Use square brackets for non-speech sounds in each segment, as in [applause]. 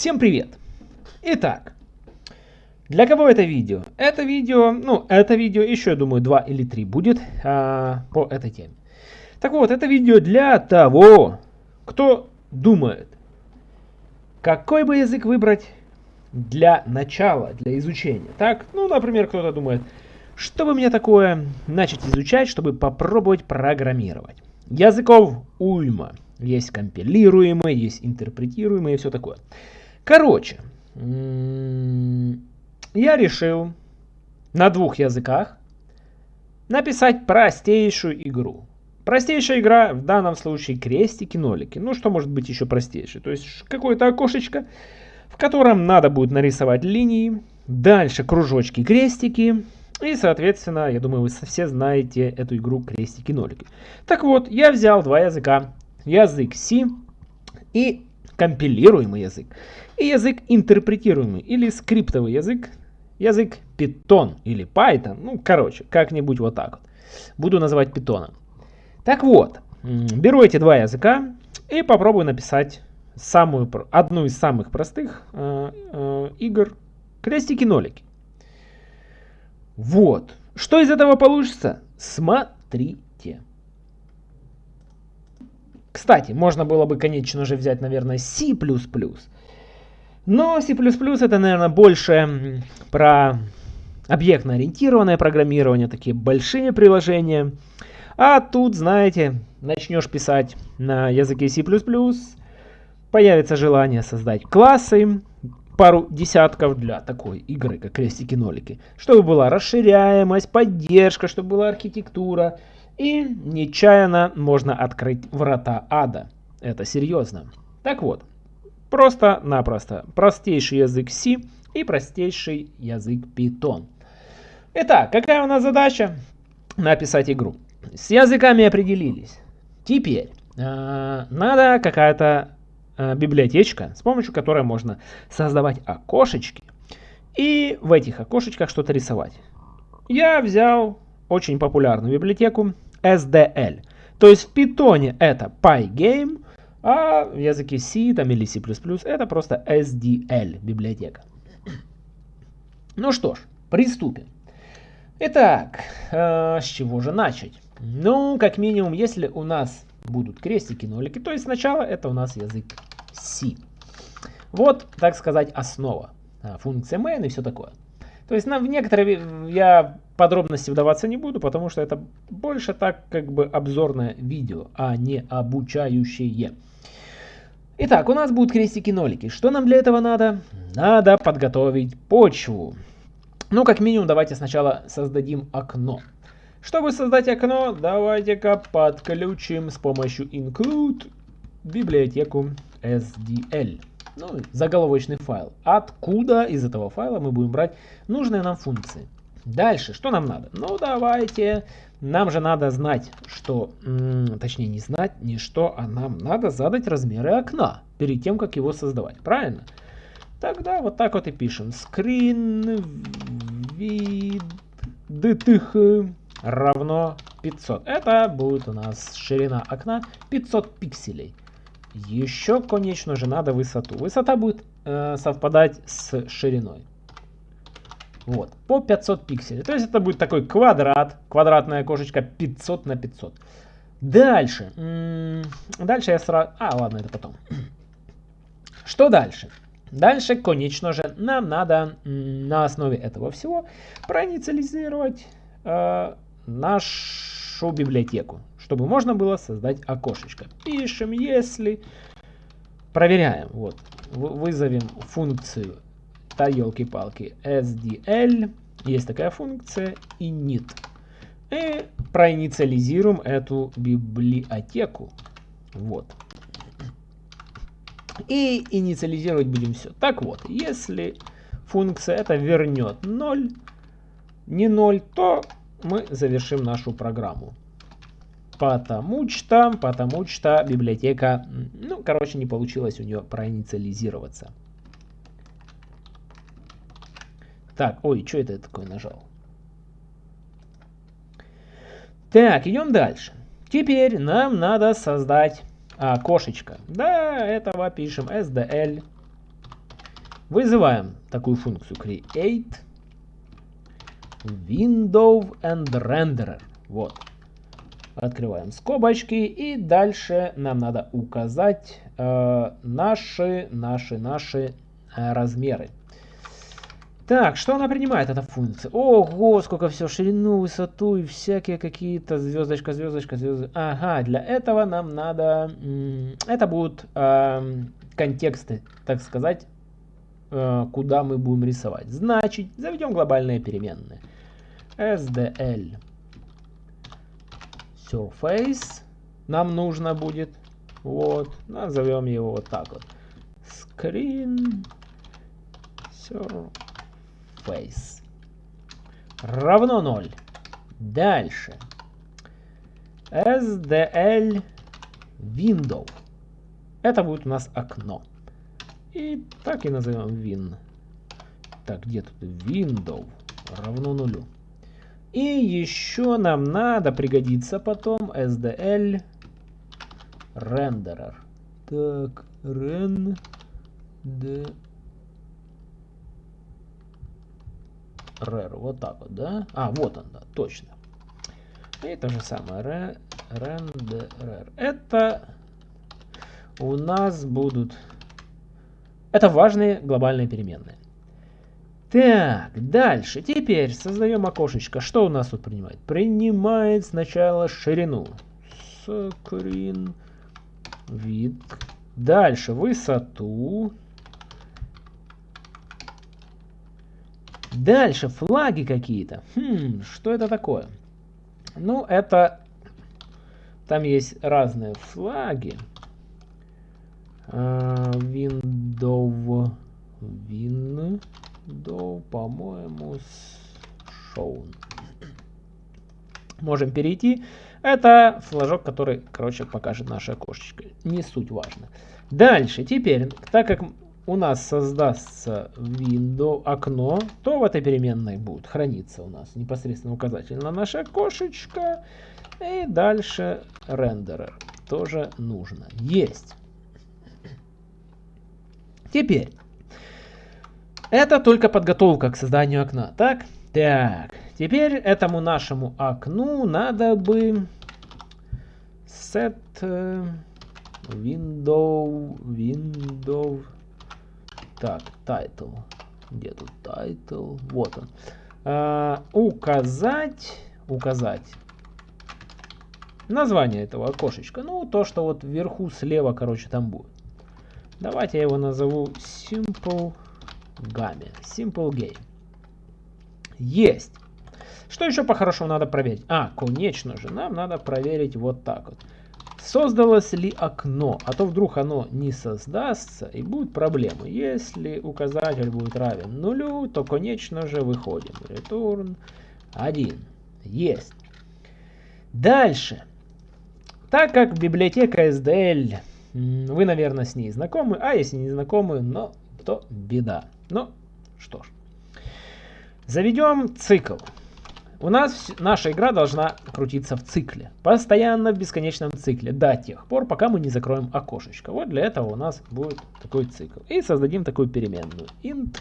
Всем привет! Итак, для кого это видео? Это видео, ну, это видео еще, я думаю, два или три будет а, по этой теме. Так вот, это видео для того, кто думает, какой бы язык выбрать для начала, для изучения. Так, ну, например, кто-то думает, что бы мне такое начать изучать, чтобы попробовать программировать. Языков уйма. Есть компилируемые, есть интерпретируемые и все такое. Короче, я решил на двух языках написать простейшую игру. Простейшая игра в данном случае крестики-нолики. Ну, что может быть еще простейшее? То есть какое-то окошечко, в котором надо будет нарисовать линии, дальше кружочки-крестики, и, соответственно, я думаю, вы все знаете эту игру крестики-нолики. Так вот, я взял два языка. Язык C и компилируемый язык. И язык интерпретируемый или скриптовый язык. Язык Python или Python. Ну, короче, как-нибудь вот так вот. Буду называть Python. Так вот, беру эти два языка и попробую написать самую, одну из самых простых э, э, игр крестики-нолики. Вот. Что из этого получится? Смотрите. Кстати, можно было бы, конечно же, взять, наверное, C++. Но C++ это, наверное, больше про объектно-ориентированное программирование, такие большие приложения. А тут, знаете, начнешь писать на языке C++, появится желание создать классы, пару десятков для такой игры, как крестики-нолики. Чтобы была расширяемость, поддержка, чтобы была архитектура. И нечаянно можно открыть врата ада. Это серьезно. Так вот, просто-напросто простейший язык C и простейший язык Python. Итак, какая у нас задача? Написать игру. С языками определились. Теперь э, надо какая-то Э, библиотечка, с помощью которой можно создавать окошечки и в этих окошечках что-то рисовать. Я взял очень популярную библиотеку SDL. То есть в Python это Pygame, а в языке C там, или C++ это просто SDL библиотека. Ну что ж, приступим. Итак, э, с чего же начать? Ну, как минимум, если у нас будут крестики, нолики, то есть сначала это у нас язык C. Вот, так сказать, основа. А, функция main и все такое. То есть на, в некоторые я подробности вдаваться не буду, потому что это больше так как бы обзорное видео, а не обучающее. Итак, у нас будут крестики-нолики. Что нам для этого надо? Надо подготовить почву. Ну, как минимум, давайте сначала создадим окно. Чтобы создать окно, давайте-ка подключим с помощью include библиотеку SDL. Ну, заголовочный файл. Откуда из этого файла мы будем брать нужные нам функции. Дальше, что нам надо? Ну, давайте, нам же надо знать, что, точнее не знать, не что, а нам надо задать размеры окна перед тем, как его создавать. Правильно? Тогда вот так вот и пишем. Screen width равно 500. Это будет у нас ширина окна 500 пикселей. Еще, конечно же, надо высоту. Высота будет э, совпадать с шириной. Вот, по 500 пикселей. То есть это будет такой квадрат, квадратная окошечко 500 на 500. Дальше. Дальше я сразу... А, ладно, это потом. [clears throat] Что дальше? Дальше, конечно же, нам надо на основе этого всего проинициализировать э, нашу библиотеку чтобы можно было создать окошечко. Пишем, если... Проверяем. Вот. Вызовем функцию, да елки-палки, SDL. Есть такая функция, init. И проинициализируем эту библиотеку. Вот. И инициализировать будем все. Так вот, если функция это вернет 0, не 0, то мы завершим нашу программу. Потому что, потому что библиотека, ну, короче, не получилось у нее проинициализироваться. Так, ой, что это такое нажал? Так, идем дальше. Теперь нам надо создать окошечко. Да, этого пишем SDL Вызываем такую функцию create window and renderer. Вот. Открываем скобочки и дальше нам надо указать э, наши, наши, наши э, размеры. Так, что она принимает, эта функция? Ого, сколько все, ширину, высоту и всякие какие-то звездочка, звездочка, звездочка. Ага, для этого нам надо... Это будут э, контексты, так сказать, э, куда мы будем рисовать. Значит, заведем глобальные переменные. SDL Surface нам нужно будет. Вот, назовем его вот так вот. Screen Surface face равно 0. Дальше. SDL window. Это будет у нас окно. И так и назовем win. Так, где тут window равно нулю. И еще нам надо пригодиться потом SDL renderer. Так, rare, вот так вот, да? А, вот он, да, точно. И то же самое, render. Это у нас будут... Это важные глобальные переменные. Так, дальше. Теперь создаем окошечко. Что у нас тут принимает? Принимает сначала ширину. Screen вид. Дальше высоту. Дальше флаги какие-то. Хм, что это такое? Ну, это... Там есть разные флаги. Uh, window... Window, по-моему, shown. Можем перейти. Это флажок, который, короче, покажет наше окошечко. Не суть важно. Дальше, теперь, так как у нас создастся window окно, то в этой переменной будет храниться у нас непосредственно указатель на наше окошечко. И дальше рендерер тоже нужно. Есть. Теперь. Это только подготовка к созданию окна. Так? Так. Теперь этому нашему окну надо бы set э, window window так, title. Где тут title? Вот он. А, указать, указать название этого окошечка. Ну, то, что вот вверху слева, короче, там будет. Давайте я его назову Simple Game. Simple Game. Есть. Что еще по-хорошему надо проверить? А, конечно же, нам надо проверить вот так вот. Создалось ли окно, а то вдруг оно не создастся и будут проблемы. Если указатель будет равен нулю, то конечно же выходим. Return 1. Есть. Дальше. Так как библиотека SDL, вы, наверное, с ней знакомы, а если не знакомы, но то беда. Ну, что ж. Заведем цикл. У нас наша игра должна крутиться в цикле. Постоянно в бесконечном цикле. До тех пор, пока мы не закроем окошечко. Вот для этого у нас будет такой цикл. И создадим такую переменную. int.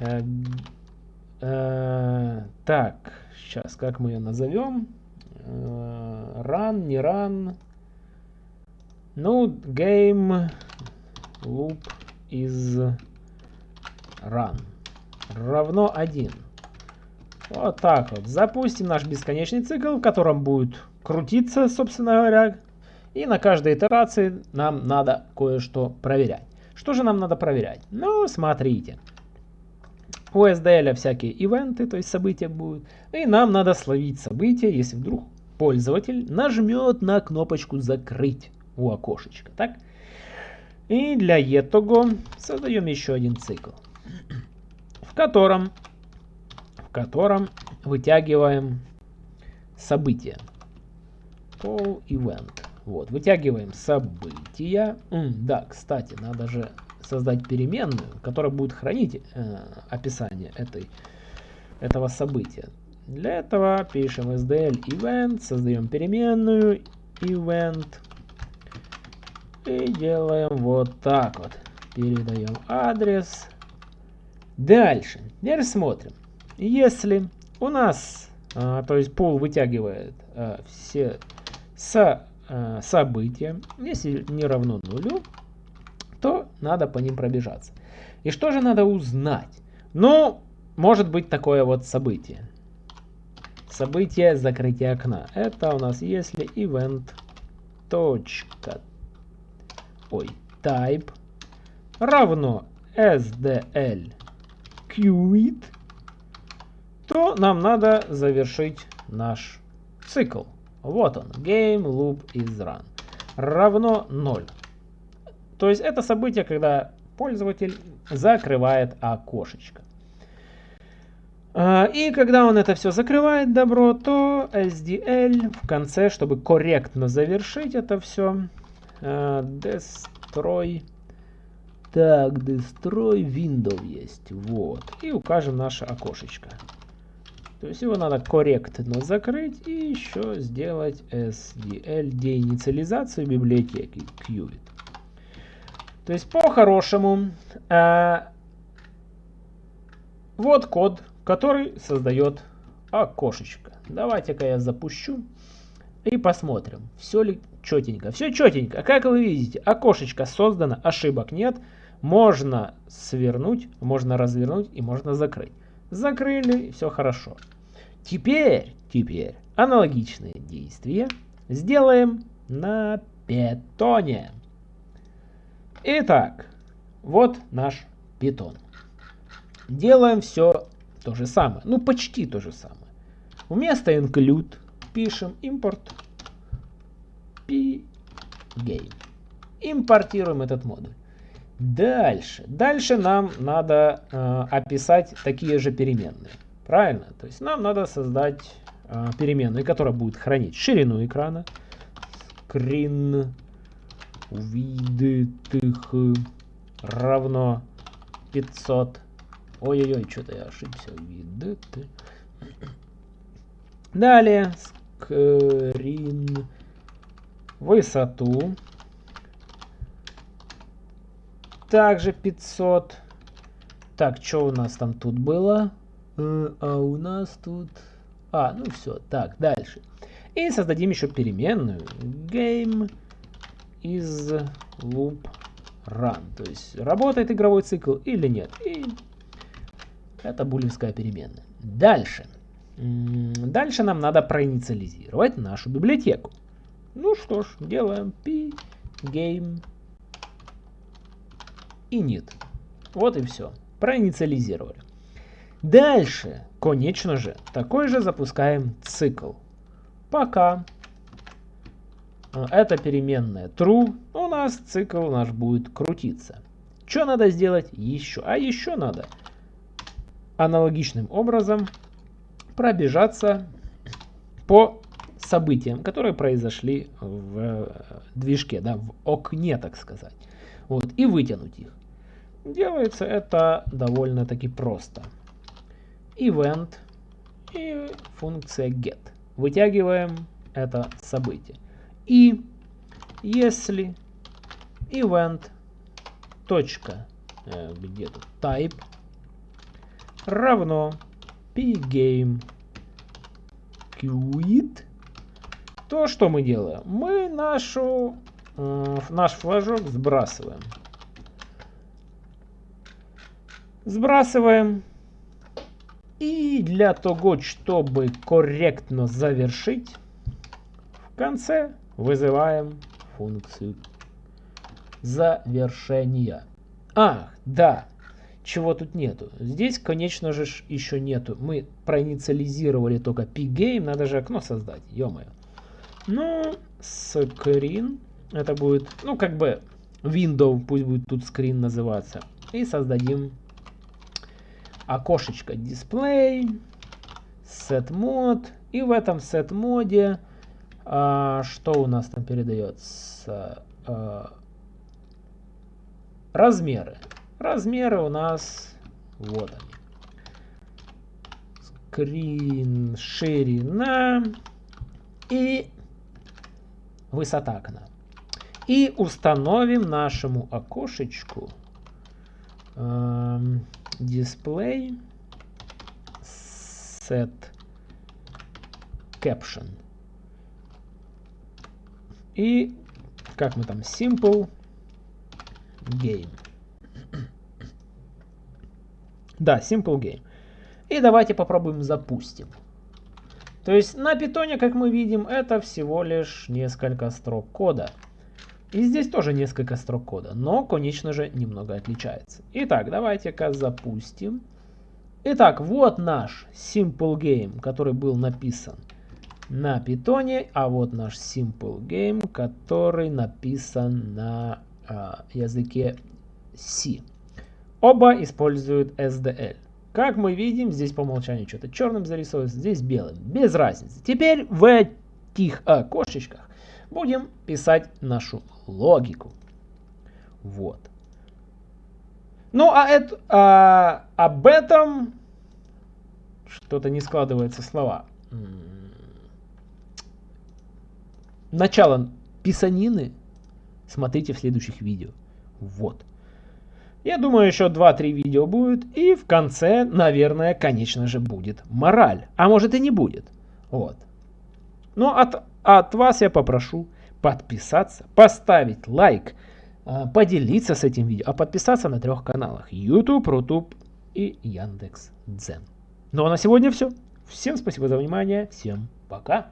Э, э, так, сейчас, как мы ее назовем? Э, run, не run. Ну, game loop is run равно 1. Вот так вот. Запустим наш бесконечный цикл, в котором будет крутиться, собственно говоря. И на каждой итерации нам надо кое-что проверять. Что же нам надо проверять? Ну, смотрите. У SDL всякие ивенты, то есть события будут. И нам надо словить события, если вдруг пользователь нажмет на кнопочку «Закрыть» у окошечка. Так? И для этого создаем еще один цикл, в котором котором вытягиваем события. Call event. Вот, вытягиваем события. М, да, кстати, надо же создать переменную, которая будет хранить э, описание этой, этого события. Для этого пишем sdl event, создаем переменную event и делаем вот так вот. передаем адрес. Дальше. Теперь смотрим. Если у нас, а, то есть пол вытягивает а, все со, а, события, если не равно нулю, то надо по ним пробежаться. И что же надо узнать? Ну, может быть такое вот событие. Событие закрытия окна. Это у нас если event точка ой type равно sdl quit, то нам надо завершить наш цикл. Вот он, game loop is run. Равно 0. То есть это событие, когда пользователь закрывает окошечко. А, и когда он это все закрывает, добро, то SDL в конце, чтобы корректно завершить это все, а, destroy, так, destroy window есть, вот, и укажем наше окошечко. То есть его надо корректно закрыть и еще сделать SDL деинициализацию библиотеки Qt. То есть по-хорошему, э, вот код, который создает окошечко. Давайте-ка я запущу и посмотрим, все ли четенько. Все четенько. Как вы видите, окошечко создано, ошибок нет. Можно свернуть, можно развернуть и можно закрыть. Закрыли, все хорошо. Теперь, теперь аналогичные действия сделаем на питоне. Итак, вот наш питон. Делаем все то же самое. Ну, почти то же самое. Вместо include пишем import pgame. Импортируем этот модуль. Дальше. Дальше нам надо э, описать такие же переменные. Правильно? То есть нам надо создать э, переменную, которая будет хранить ширину экрана, screen увидетых равно 500. Ой-ой-ой, что-то я ошибся. Видеты. Далее, скрин высоту. Также 500. Так, что у нас там тут было? Э, а у нас тут... А, ну все. Так, дальше. И создадим еще переменную. Game из loop run. То есть работает игровой цикл или нет. И это булевская переменная. Дальше. Дальше нам надо проинициализировать нашу библиотеку. Ну что ж, делаем p game init. Вот и все. Проинициализировали. Дальше, конечно же, такой же запускаем цикл. Пока Э, это переменная true, у нас цикл наш будет крутиться. Что надо сделать еще? А еще надо аналогичным образом пробежаться по событиям, которые произошли в э, движке, да, в окне, так сказать. Вот, и вытянуть их. Делается это довольно-таки просто. Event и функция get. Вытягиваем это событие. И если event точка э, где тут type равно pgame quit, то что мы делаем? Мы нашу, э, наш флажок сбрасываем. Сбрасываем. И для того, чтобы корректно завершить, в конце вызываем функцию завершения. А, да, чего тут нету. Здесь, конечно же, еще нету. Мы проинициализировали только pgame, надо же окно создать, ё-моё. Ну, screen, это будет, ну, как бы window, пусть будет тут screen называться. И создадим окошечко display, set mode. И в этом set моде а, что у нас там передается? А, размеры. Размеры у нас вот они. Скрин, ширина и высота окна. И установим нашему окошечку эм, display set caption. И как мы там, simple game. да, simple game. И давайте попробуем запустим. То есть на питоне, как мы видим, это всего лишь несколько строк кода. И здесь тоже несколько строк кода, но, конечно же, немного отличается. Итак, давайте-ка запустим. Итак, вот наш Simple Game, который был написан на питоне, а вот наш Simple Game, который написан на э, языке C. Оба используют SDL. Как мы видим, здесь по умолчанию что-то черным зарисовывается, здесь белым. Без разницы. Теперь в этих окошечках будем писать нашу логику. Вот. Ну, а это, а, об этом что-то не складывается слова. Начало писанины смотрите в следующих видео. Вот. Я думаю, еще 2-3 видео будет. И в конце, наверное, конечно же, будет мораль. А может и не будет. Вот. Но от, от вас я попрошу подписаться, поставить лайк, а, поделиться с этим видео, а подписаться на трех каналах. YouTube, Рутуб и Яндекс Дзен. Ну а на сегодня все. Всем спасибо за внимание. Всем пока.